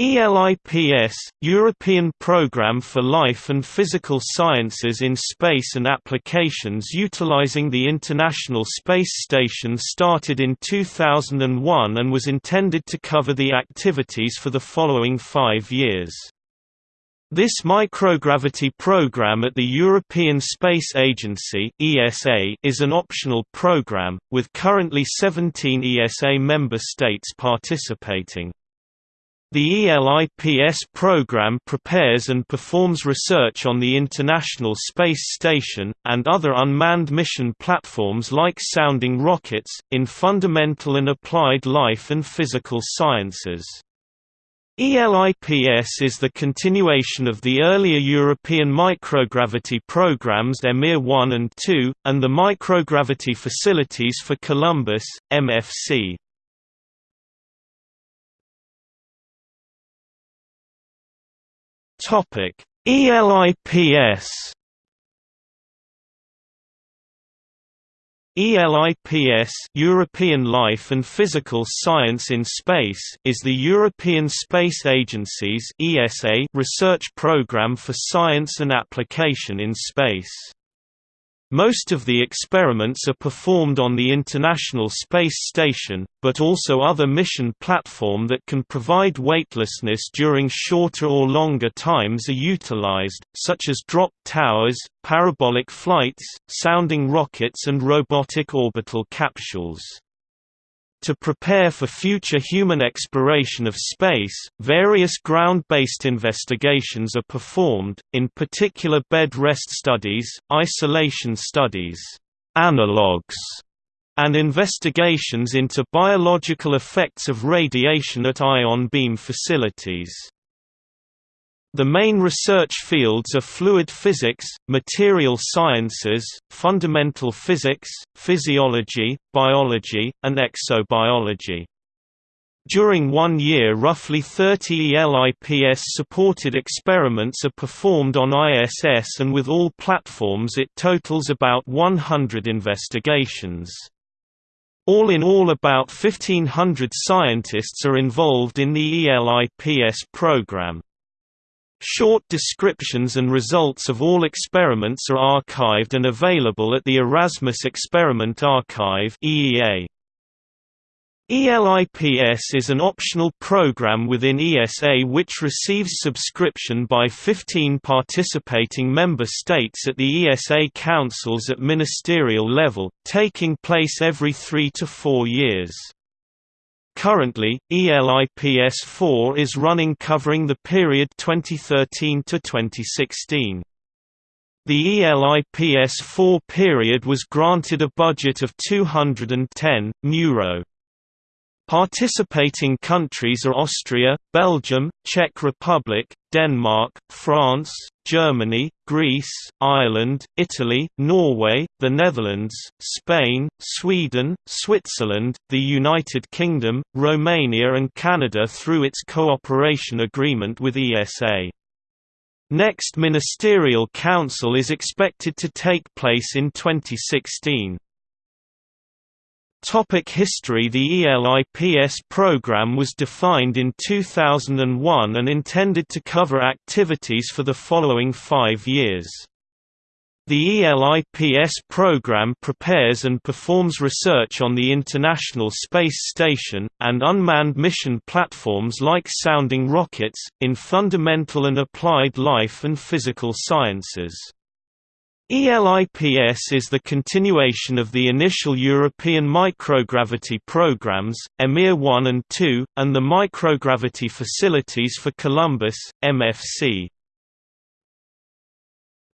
ELIPS, European Programme for Life and Physical Sciences in Space and Applications utilizing the International Space Station started in 2001 and was intended to cover the activities for the following five years. This microgravity program at the European Space Agency (ESA) is an optional program, with currently 17 ESA member states participating. The ELIPS program prepares and performs research on the International Space Station, and other unmanned mission platforms like sounding rockets, in fundamental and applied life and physical sciences. ELIPS is the continuation of the earlier European microgravity programs EMIR 1 and 2, and the Microgravity Facilities for Columbus, MFC. Topic: ELIPS ELIPS European Life and Physical Science in Space is the European Space Agency's ESA research program for science and application in space. Most of the experiments are performed on the International Space Station, but also other mission platform that can provide weightlessness during shorter or longer times are utilized, such as drop towers, parabolic flights, sounding rockets and robotic orbital capsules. To prepare for future human exploration of space, various ground-based investigations are performed, in particular bed rest studies, isolation studies, analogs, and investigations into biological effects of radiation at ion beam facilities. The main research fields are fluid physics, material sciences, fundamental physics, physiology, biology, and exobiology. During one year roughly 30 ELIPS-supported experiments are performed on ISS and with all platforms it totals about 100 investigations. All in all about 1500 scientists are involved in the ELIPS program. Short descriptions and results of all experiments are archived and available at the Erasmus Experiment Archive EEA. ELIPS is an optional program within ESA which receives subscription by 15 participating member states at the ESA councils at ministerial level, taking place every three to four years. Currently, ELIPS-4 is running covering the period 2013 to 2016. The ELIPS-4 period was granted a budget of 210 €. Participating countries are Austria, Belgium, Czech Republic, Denmark, France, Germany, Greece, Ireland, Italy, Norway, the Netherlands, Spain, Sweden, Switzerland, the United Kingdom, Romania and Canada through its cooperation agreement with ESA. Next Ministerial Council is expected to take place in 2016. Topic history The ELIPS program was defined in 2001 and intended to cover activities for the following five years. The ELIPS program prepares and performs research on the International Space Station, and unmanned mission platforms like sounding rockets, in fundamental and applied life and physical sciences. ELIPS is the continuation of the initial European microgravity programs, EMIR 1 and 2, and the Microgravity Facilities for Columbus, MFC.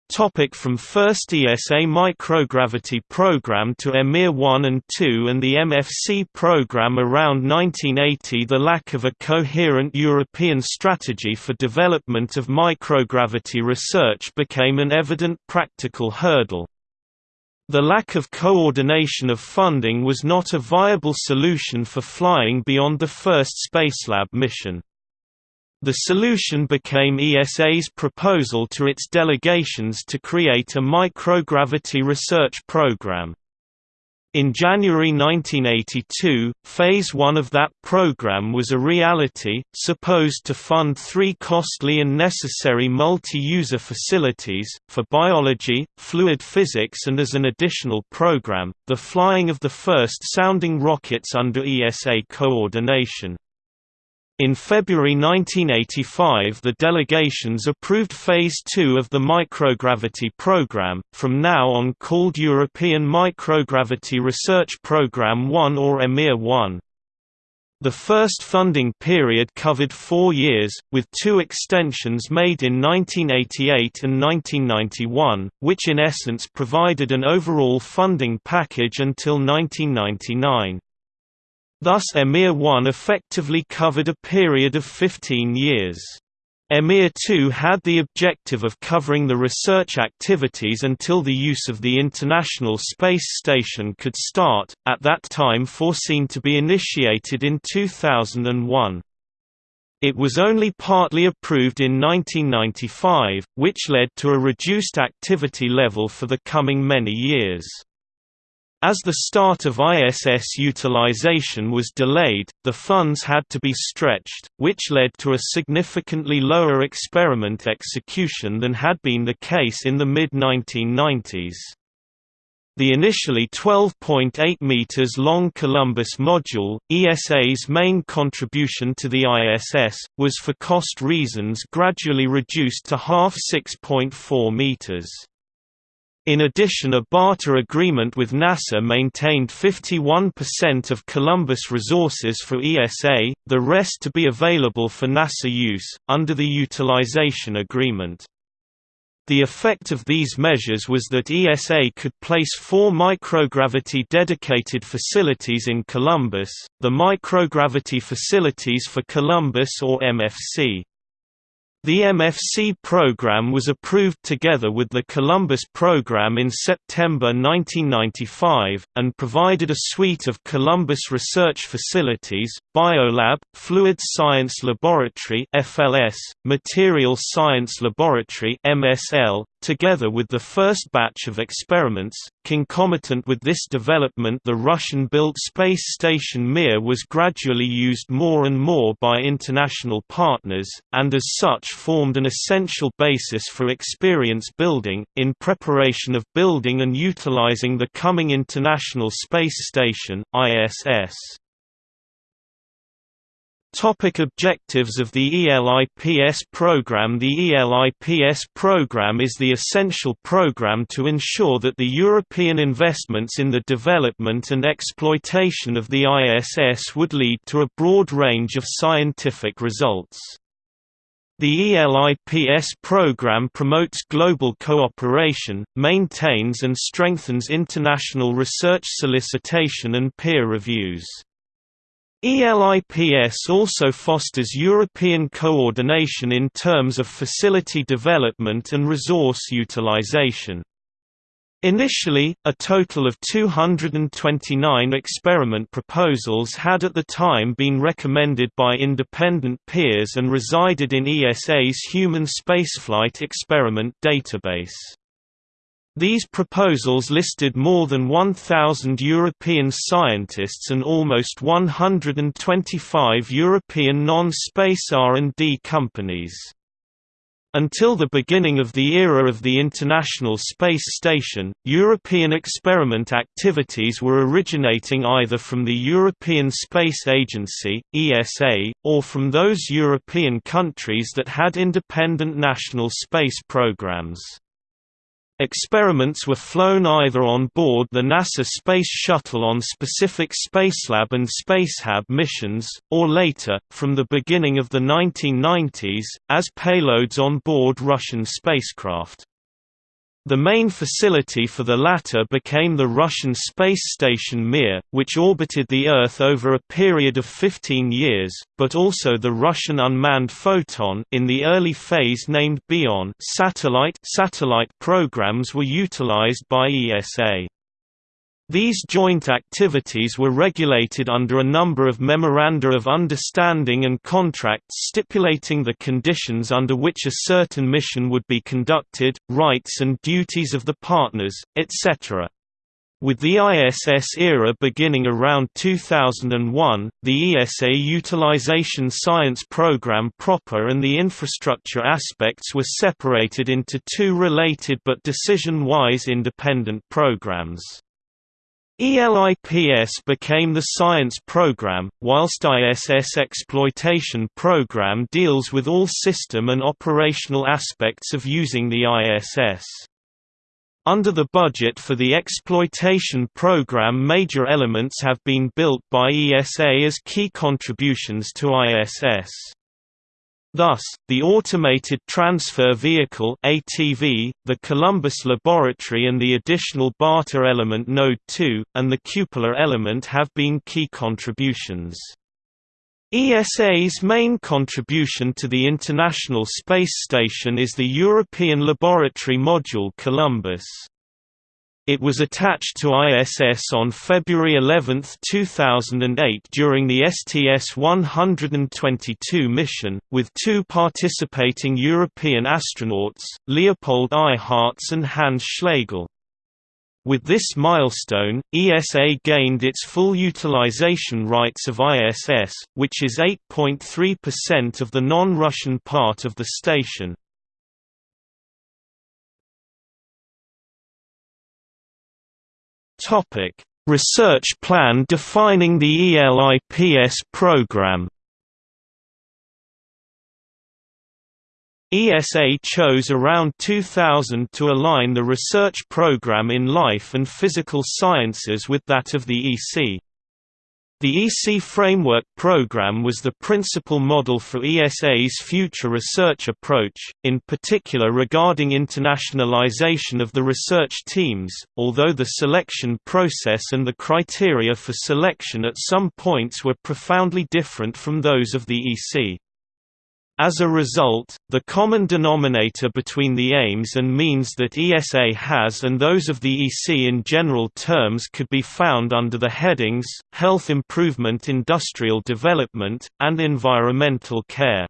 Topic from first ESA microgravity program to EMIR 1 and 2 and the MFC program around 1980 The lack of a coherent European strategy for development of microgravity research became an evident practical hurdle. The lack of coordination of funding was not a viable solution for flying beyond the first Spacelab mission. The solution became ESA's proposal to its delegations to create a microgravity research program. In January 1982, Phase 1 of that program was a reality, supposed to fund three costly and necessary multi-user facilities, for biology, fluid physics and as an additional program, the flying of the first sounding rockets under ESA coordination. In February 1985 the delegations approved Phase 2 of the microgravity program, from now on called European Microgravity Research Programme 1 or EMIR 1. The first funding period covered four years, with two extensions made in 1988 and 1991, which in essence provided an overall funding package until 1999. Thus EMIR 1 effectively covered a period of 15 years. EMIR 2 had the objective of covering the research activities until the use of the International Space Station could start, at that time foreseen to be initiated in 2001. It was only partly approved in 1995, which led to a reduced activity level for the coming many years. As the start of ISS utilization was delayed, the funds had to be stretched, which led to a significantly lower experiment execution than had been the case in the mid-1990s. The initially 12.8 meters long Columbus module, ESA's main contribution to the ISS, was for cost reasons gradually reduced to half 6.4 meters. In addition a barter agreement with NASA maintained 51% of Columbus resources for ESA, the rest to be available for NASA use, under the utilization agreement. The effect of these measures was that ESA could place four microgravity dedicated facilities in Columbus, the Microgravity Facilities for Columbus or MFC. The MFC program was approved together with the Columbus program in September 1995, and provided a suite of Columbus research facilities, Biolab, Fluid Science Laboratory FLS, Material Science Laboratory MSL, together with the first batch of experiments. Concomitant with this development the Russian-built space station Mir was gradually used more and more by international partners, and as such formed an essential basis for experience building, in preparation of building and utilizing the coming International Space Station ISS. Topic objectives of the ELIPS program The ELIPS program is the essential program to ensure that the European investments in the development and exploitation of the ISS would lead to a broad range of scientific results. The ELIPS program promotes global cooperation, maintains and strengthens international research solicitation and peer reviews. ELIPS also fosters European coordination in terms of facility development and resource utilization. Initially, a total of 229 experiment proposals had at the time been recommended by independent peers and resided in ESA's Human Spaceflight Experiment database. These proposals listed more than 1,000 European scientists and almost 125 European non-space R&D companies. Until the beginning of the era of the International Space Station, European experiment activities were originating either from the European Space Agency (ESA) or from those European countries that had independent national space programs. Experiments were flown either on board the NASA Space Shuttle on specific Spacelab and Spacehab missions, or later, from the beginning of the 1990s, as payloads on board Russian spacecraft. The main facility for the latter became the Russian space station Mir, which orbited the Earth over a period of 15 years, but also the Russian unmanned Foton in the early phase named Bion satellite, satellite programs were utilized by ESA. These joint activities were regulated under a number of memoranda of understanding and contracts stipulating the conditions under which a certain mission would be conducted, rights and duties of the partners, etc. With the ISS era beginning around 2001, the ESA Utilization Science Program proper and the infrastructure aspects were separated into two related but decision-wise independent programs. ELIPS became the science program, whilst ISS Exploitation Program deals with all system and operational aspects of using the ISS. Under the budget for the exploitation program major elements have been built by ESA as key contributions to ISS. Thus, the Automated Transfer Vehicle ATV, the Columbus Laboratory and the additional Barter element Node 2, and the Cupola element have been key contributions. ESA's main contribution to the International Space Station is the European Laboratory Module Columbus. It was attached to ISS on February 11, 2008 during the STS-122 mission, with two participating European astronauts, Leopold Eyharts and Hans Schlegel. With this milestone, ESA gained its full utilization rights of ISS, which is 8.3% of the non-Russian part of the station. Research plan defining the ELIPS program ESA chose around 2000 to align the research program in life and physical sciences with that of the EC. The EC Framework Program was the principal model for ESA's future research approach, in particular regarding internationalization of the research teams, although the selection process and the criteria for selection at some points were profoundly different from those of the EC. As a result, the common denominator between the aims and means that ESA has and those of the EC in general terms could be found under the headings, health improvement industrial development, and environmental care.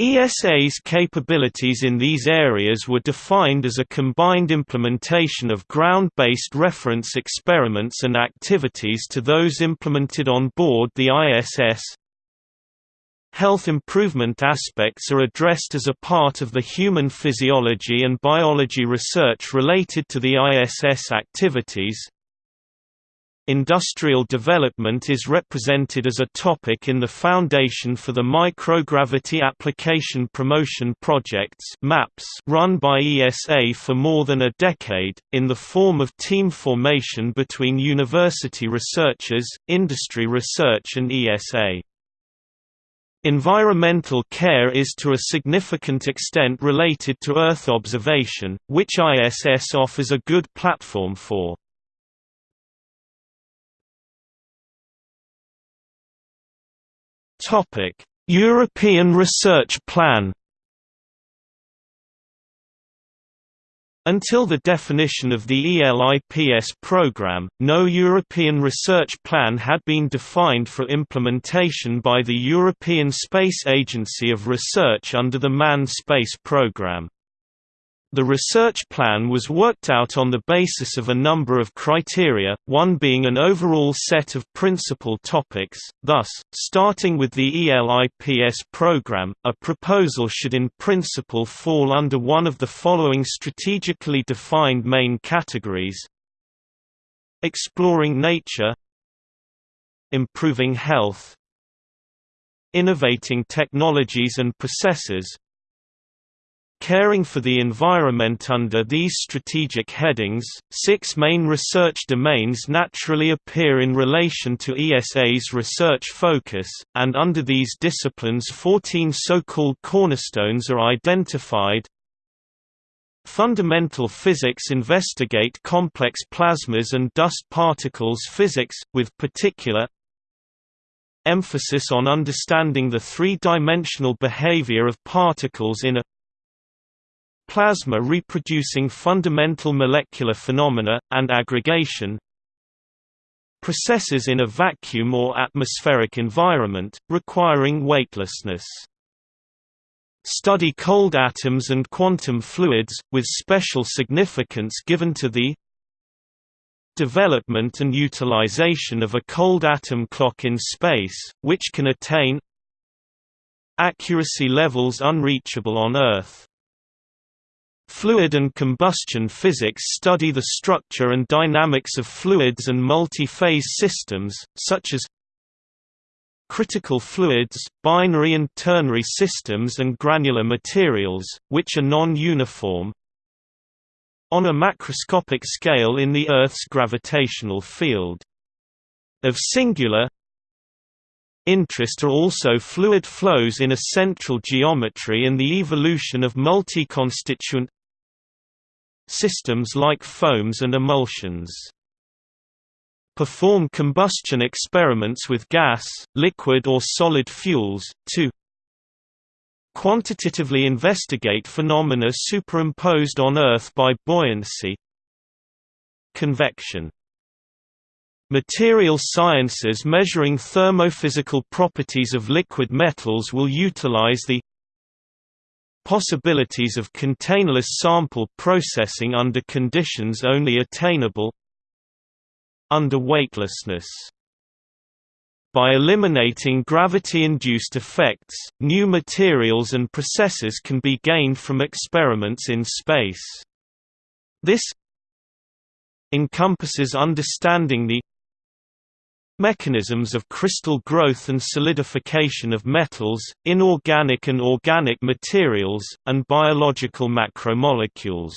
ESA's capabilities in these areas were defined as a combined implementation of ground-based reference experiments and activities to those implemented on board the ISS, Health improvement aspects are addressed as a part of the human physiology and biology research related to the ISS activities. Industrial development is represented as a topic in the Foundation for the Microgravity Application Promotion Projects MAPS run by ESA for more than a decade, in the form of team formation between university researchers, industry research and ESA. Environmental care is to a significant extent related to Earth observation, which ISS offers a good platform for. European Research Plan Until the definition of the ELIPS program, no European research plan had been defined for implementation by the European Space Agency of Research under the Manned Space Programme. The research plan was worked out on the basis of a number of criteria, one being an overall set of principal topics, thus, starting with the ELIPS program, a proposal should in principle fall under one of the following strategically defined main categories. Exploring nature. Improving health. Innovating technologies and processes Caring for the environment Under these strategic headings, six main research domains naturally appear in relation to ESA's research focus, and under these disciplines 14 so-called cornerstones are identified. Fundamental physics investigate complex plasmas and dust particles physics, with particular emphasis on understanding the three-dimensional behavior of particles in a plasma reproducing fundamental molecular phenomena, and aggregation processes in a vacuum or atmospheric environment, requiring weightlessness. Study cold atoms and quantum fluids, with special significance given to the development and utilization of a cold atom clock in space, which can attain accuracy levels unreachable on Earth. Fluid and combustion physics study the structure and dynamics of fluids and multi-phase systems, such as critical fluids, binary and ternary systems and granular materials, which are non-uniform, on a macroscopic scale in the Earth's gravitational field. Of singular interest are also fluid flows in a central geometry and the evolution of multi-constituent systems like foams and emulsions. Perform combustion experiments with gas, liquid or solid fuels, to quantitatively investigate phenomena superimposed on Earth by buoyancy. Convection. Material sciences measuring thermophysical properties of liquid metals will utilize the possibilities of containerless sample processing under conditions only attainable under weightlessness. By eliminating gravity-induced effects, new materials and processes can be gained from experiments in space. This encompasses understanding the Mechanisms of crystal growth and solidification of metals, inorganic and organic materials, and biological macromolecules.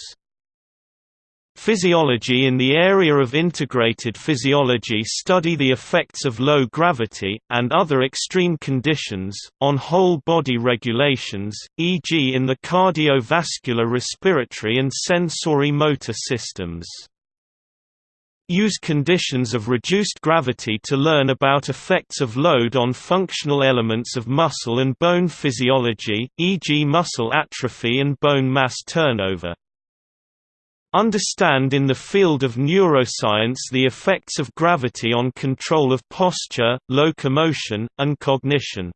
Physiology In the area of integrated physiology study the effects of low gravity, and other extreme conditions, on whole body regulations, e.g. in the cardiovascular respiratory and sensory motor systems. Use conditions of reduced gravity to learn about effects of load on functional elements of muscle and bone physiology, e.g. muscle atrophy and bone mass turnover. Understand in the field of neuroscience the effects of gravity on control of posture, locomotion, and cognition.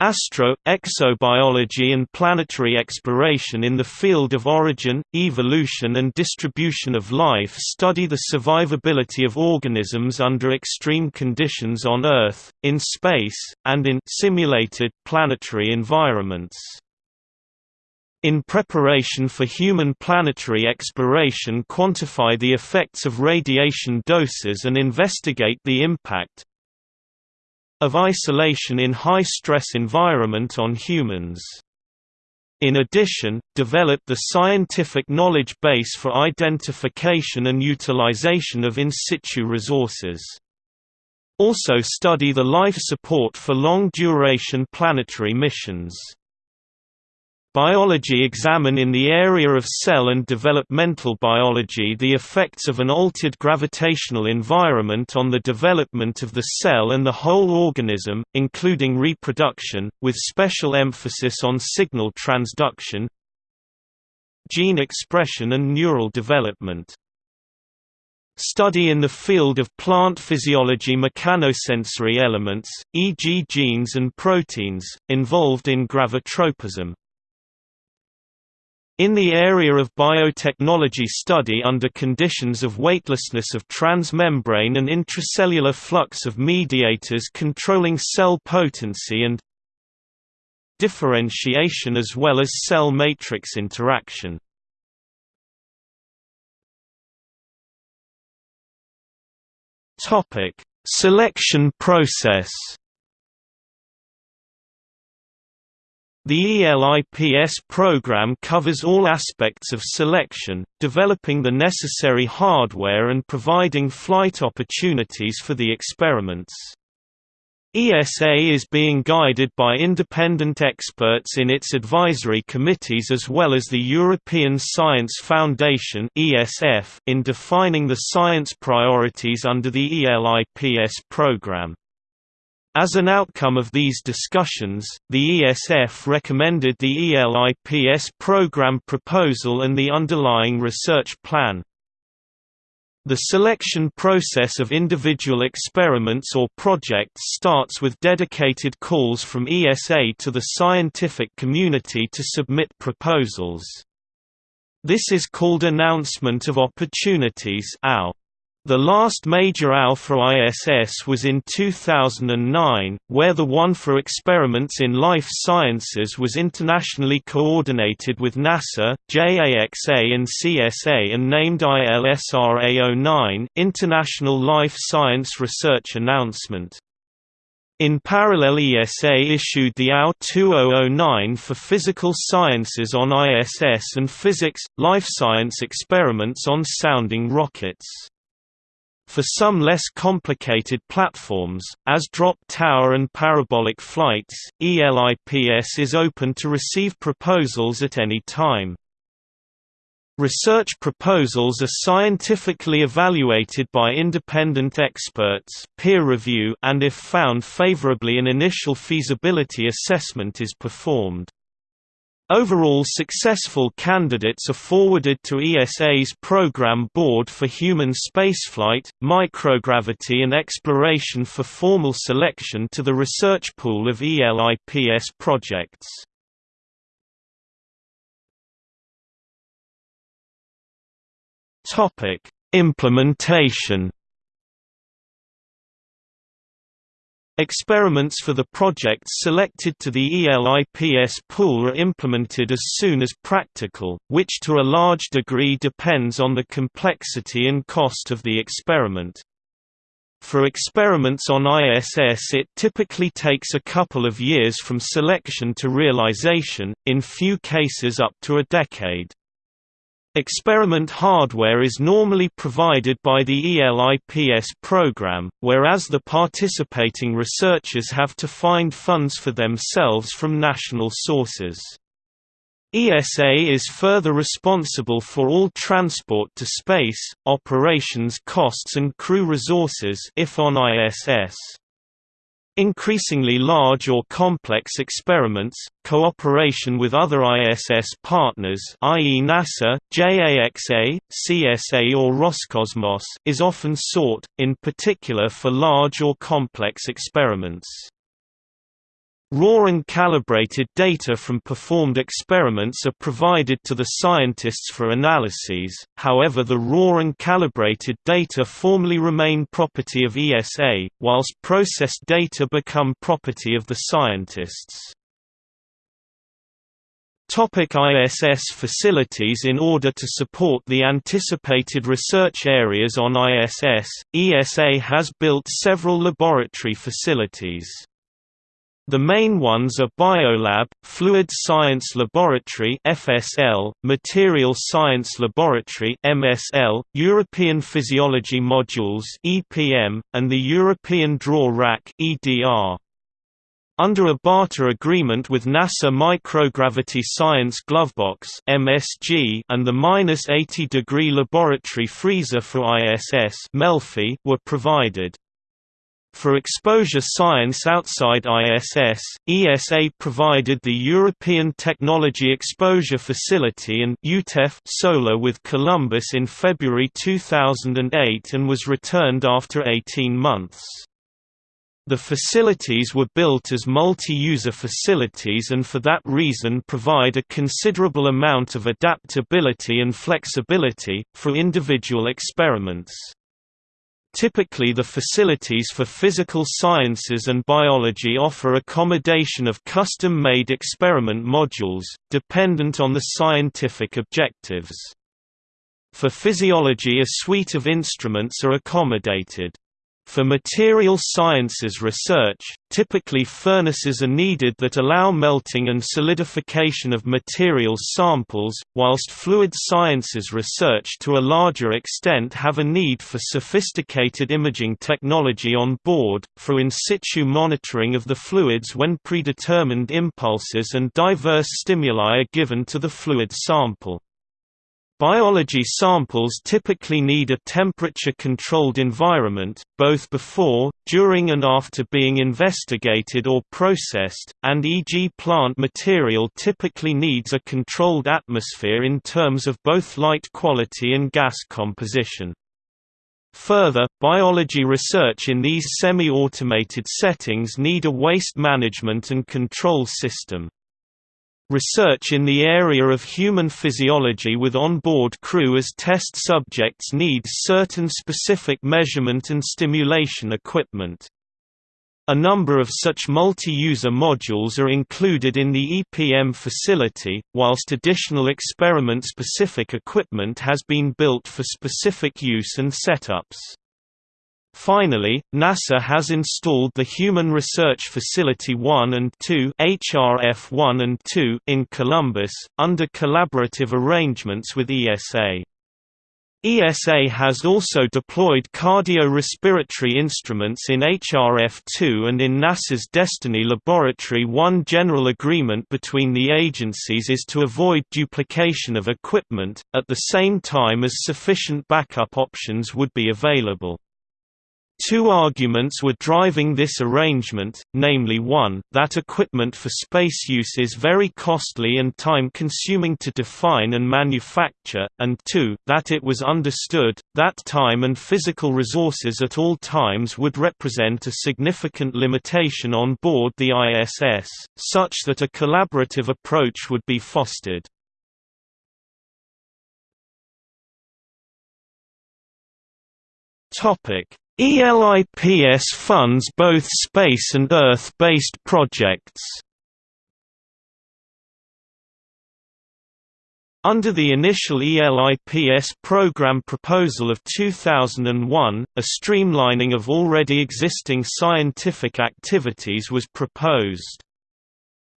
Astro, exobiology and planetary exploration in the field of origin, evolution and distribution of life study the survivability of organisms under extreme conditions on Earth, in space, and in simulated planetary environments. In preparation for human planetary exploration quantify the effects of radiation doses and investigate the impact, of isolation in high-stress environment on humans. In addition, develop the scientific knowledge base for identification and utilization of in situ resources. Also study the life support for long-duration planetary missions. Biology examine in the area of cell and developmental biology the effects of an altered gravitational environment on the development of the cell and the whole organism, including reproduction, with special emphasis on signal transduction, gene expression and neural development. Study in the field of plant physiology mechanosensory elements, e.g. genes and proteins, involved in gravitropism. In the area of biotechnology study under conditions of weightlessness of transmembrane and intracellular flux of mediators controlling cell potency and differentiation as well as cell matrix interaction. Selection process The ELIPS program covers all aspects of selection, developing the necessary hardware and providing flight opportunities for the experiments. ESA is being guided by independent experts in its advisory committees as well as the European Science Foundation in defining the science priorities under the ELIPS program. As an outcome of these discussions, the ESF recommended the ELIPS program proposal and the underlying research plan. The selection process of individual experiments or projects starts with dedicated calls from ESA to the scientific community to submit proposals. This is called Announcement of Opportunities AO. The last major AO for ISS was in 2009, where the one for experiments in life sciences was internationally coordinated with NASA, JAXA and CSA and named ILSRA09 International Life Science Research Announcement. In parallel ESA issued the AO 2009 for physical sciences on ISS and physics, life science experiments on sounding rockets. For some less complicated platforms, as drop tower and parabolic flights, ELIPS is open to receive proposals at any time. Research proposals are scientifically evaluated by independent experts peer review and if found favorably an initial feasibility assessment is performed. Overall successful candidates are forwarded to ESA's Program Board for Human Spaceflight, Microgravity and Exploration for formal selection to the research pool of ELIPS projects. Implementation Experiments for the projects selected to the ELIPS pool are implemented as soon as practical, which to a large degree depends on the complexity and cost of the experiment. For experiments on ISS it typically takes a couple of years from selection to realization, in few cases up to a decade. Experiment hardware is normally provided by the ELIPS program, whereas the participating researchers have to find funds for themselves from national sources. ESA is further responsible for all transport to space, operations costs and crew resources if on ISS. Increasingly large or complex experiments, cooperation with other ISS partners i.e. NASA, JAXA, CSA or Roscosmos is often sought, in particular for large or complex experiments. Raw and calibrated data from performed experiments are provided to the scientists for analyses, however the raw and calibrated data formally remain property of ESA, whilst processed data become property of the scientists. Topic ISS facilities In order to support the anticipated research areas on ISS, ESA has built several laboratory facilities. The main ones are Biolab, Fluid Science Laboratory (FSL), Material Science Laboratory (MSL), European Physiology Modules (EPM), and the European Draw Rack (EDR). Under a barter agreement with NASA Microgravity Science Glovebox (MSG) and the minus 80 degree laboratory freezer for ISS (MELFI) were provided. For exposure science outside ISS, ESA provided the European Technology Exposure Facility and EuTEF SOLAR with Columbus in February 2008 and was returned after 18 months. The facilities were built as multi-user facilities and for that reason provide a considerable amount of adaptability and flexibility, for individual experiments. Typically the facilities for physical sciences and biology offer accommodation of custom-made experiment modules, dependent on the scientific objectives. For physiology a suite of instruments are accommodated. For material sciences research, typically furnaces are needed that allow melting and solidification of materials samples, whilst fluid sciences research to a larger extent have a need for sophisticated imaging technology on board, for in situ monitoring of the fluids when predetermined impulses and diverse stimuli are given to the fluid sample. Biology samples typically need a temperature-controlled environment, both before, during and after being investigated or processed, and e.g. plant material typically needs a controlled atmosphere in terms of both light quality and gas composition. Further, biology research in these semi-automated settings need a waste management and control system. Research in the area of human physiology with on-board crew as test subjects needs certain specific measurement and stimulation equipment. A number of such multi-user modules are included in the EPM facility, whilst additional experiment-specific equipment has been built for specific use and setups. Finally, NASA has installed the Human Research Facility 1 and 2 HRF 1 and 2 in Columbus, under collaborative arrangements with ESA. ESA has also deployed cardiorespiratory instruments in HRF2 and in NASA's Destiny Laboratory One general agreement between the agencies is to avoid duplication of equipment, at the same time as sufficient backup options would be available. Two arguments were driving this arrangement, namely one, that equipment for space use is very costly and time-consuming to define and manufacture, and two, that it was understood, that time and physical resources at all times would represent a significant limitation on board the ISS, such that a collaborative approach would be fostered. Topic ELIPS funds both space and Earth-based projects. Under the initial ELIPS program proposal of 2001, a streamlining of already existing scientific activities was proposed.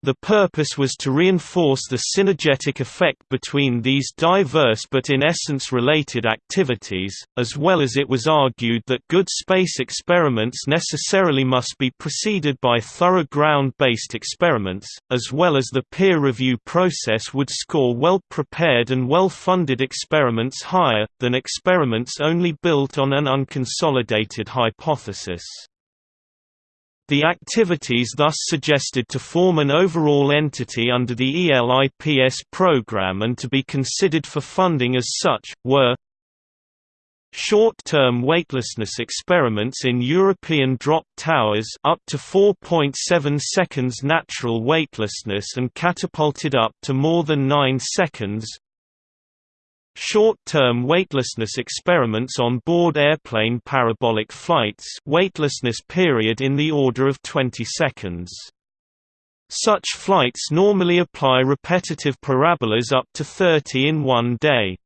The purpose was to reinforce the synergetic effect between these diverse but in essence related activities, as well as it was argued that good space experiments necessarily must be preceded by thorough ground-based experiments, as well as the peer review process would score well-prepared and well-funded experiments higher, than experiments only built on an unconsolidated hypothesis. The activities thus suggested to form an overall entity under the ELIPS program and to be considered for funding as such, were Short-term weightlessness experiments in European drop towers up to 4.7 seconds natural weightlessness and catapulted up to more than 9 seconds Short-term weightlessness experiments on board airplane parabolic flights weightlessness period in the order of 20 seconds. Such flights normally apply repetitive parabolas up to 30 in one day.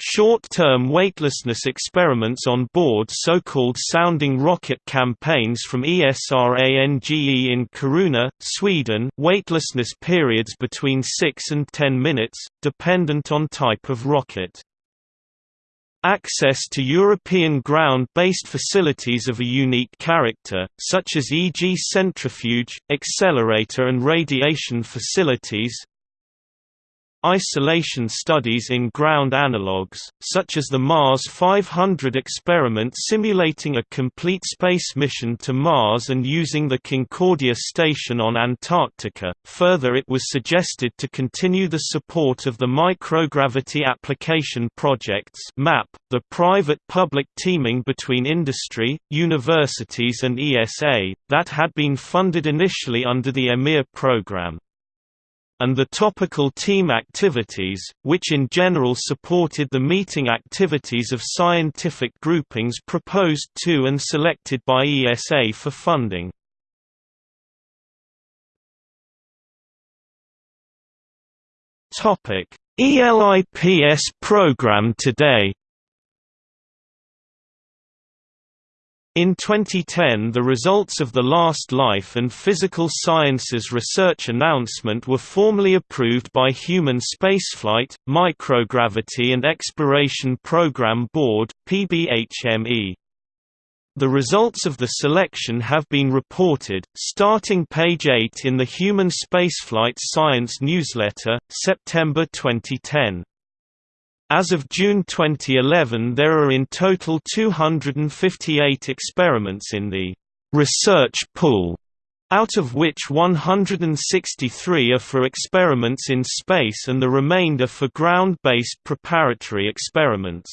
Short-term weightlessness experiments on board so-called sounding rocket campaigns from ESRANGE in Kiruna, Sweden weightlessness periods between 6 and 10 minutes, dependent on type of rocket. Access to European ground-based facilities of a unique character, such as e.g. centrifuge, accelerator and radiation facilities, Isolation studies in ground analogues, such as the Mars 500 experiment simulating a complete space mission to Mars and using the Concordia station on Antarctica. Further, it was suggested to continue the support of the Microgravity Application Projects (MAP), the private-public teaming between industry, universities and ESA, that had been funded initially under the EMIR program and the topical team activities, which in general supported the meeting activities of scientific groupings proposed to and selected by ESA for funding. ELIPS program today In 2010 the results of the Last Life and Physical Sciences Research Announcement were formally approved by Human Spaceflight, Microgravity and Exploration Program Board PBHME. The results of the selection have been reported, starting page 8 in the Human Spaceflight Science newsletter, September 2010. As of June 2011 there are in total 258 experiments in the «research pool», out of which 163 are for experiments in space and the remainder for ground-based preparatory experiments.